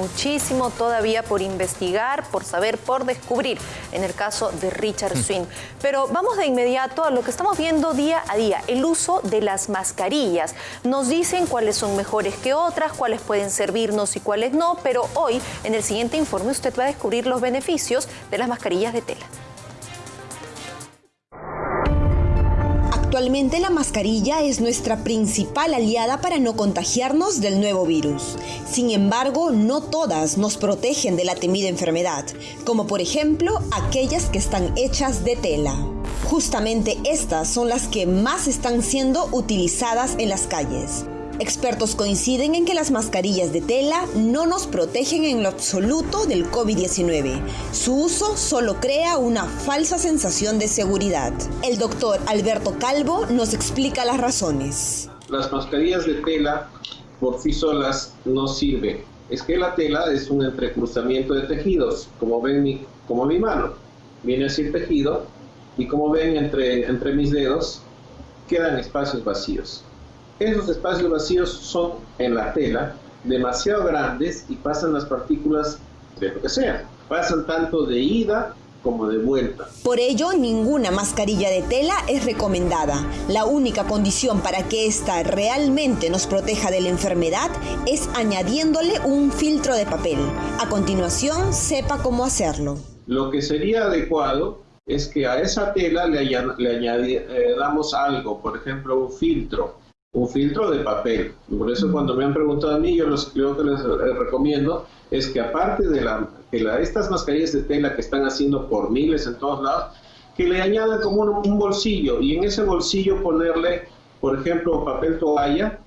muchísimo todavía por investigar, por saber, por descubrir en el caso de Richard mm. Swing. Pero vamos de inmediato a lo que estamos viendo día a día, el uso de las mascarillas. Nos dicen cuáles son mejores que otras, cuáles pueden servirnos y cuáles no, pero hoy en el siguiente informe usted va a descubrir los beneficios de las mascarillas de tela. Actualmente la mascarilla es nuestra principal aliada para no contagiarnos del nuevo virus. Sin embargo, no todas nos protegen de la temida enfermedad, como por ejemplo aquellas que están hechas de tela. Justamente estas son las que más están siendo utilizadas en las calles. Expertos coinciden en que las mascarillas de tela no nos protegen en lo absoluto del COVID-19. Su uso solo crea una falsa sensación de seguridad. El doctor Alberto Calvo nos explica las razones. Las mascarillas de tela por sí solas no sirven. Es que la tela es un entrecruzamiento de tejidos, como ven mi, como mi mano. Viene así el tejido y como ven entre, entre mis dedos quedan espacios vacíos. Esos espacios vacíos son en la tela demasiado grandes y pasan las partículas de lo que sea. Pasan tanto de ida como de vuelta. Por ello, ninguna mascarilla de tela es recomendada. La única condición para que ésta realmente nos proteja de la enfermedad es añadiéndole un filtro de papel. A continuación, sepa cómo hacerlo. Lo que sería adecuado es que a esa tela le, le añadamos eh, algo, por ejemplo, un filtro un filtro de papel. Por eso cuando me han preguntado a mí, yo los, creo que les recomiendo es que aparte de, la, estas mascarillas de tela que están haciendo por miles en todos lados, que le añadan como un bolsillo y en ese bolsillo ponerle, por ejemplo, papel toalla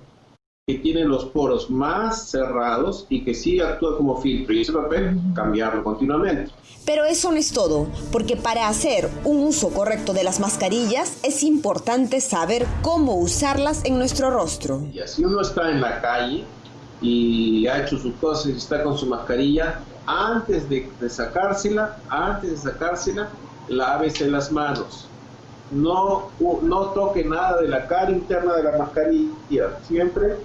que tiene los poros más cerrados y que sí actúa como filtro y ese papel cambiarlo continuamente. Pero eso no es todo, porque para hacer un uso correcto de las mascarillas es importante saber cómo usarlas en nuestro rostro. Y así uno está en la calle y ha hecho sus cosas y está con su mascarilla, antes de, sacársela, antes de sacársela, lávese las manos. No, no toque nada de la cara interna de la mascarilla, siempre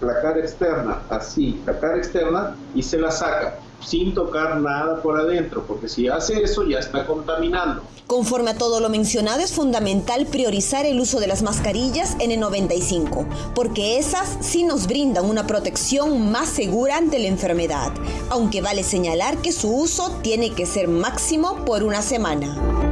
la cara externa, así, la cara externa, y se la saca sin tocar nada por adentro, porque si hace eso ya está contaminando. Conforme a todo lo mencionado, es fundamental priorizar el uso de las mascarillas N95, porque esas sí nos brindan una protección más segura ante la enfermedad, aunque vale señalar que su uso tiene que ser máximo por una semana.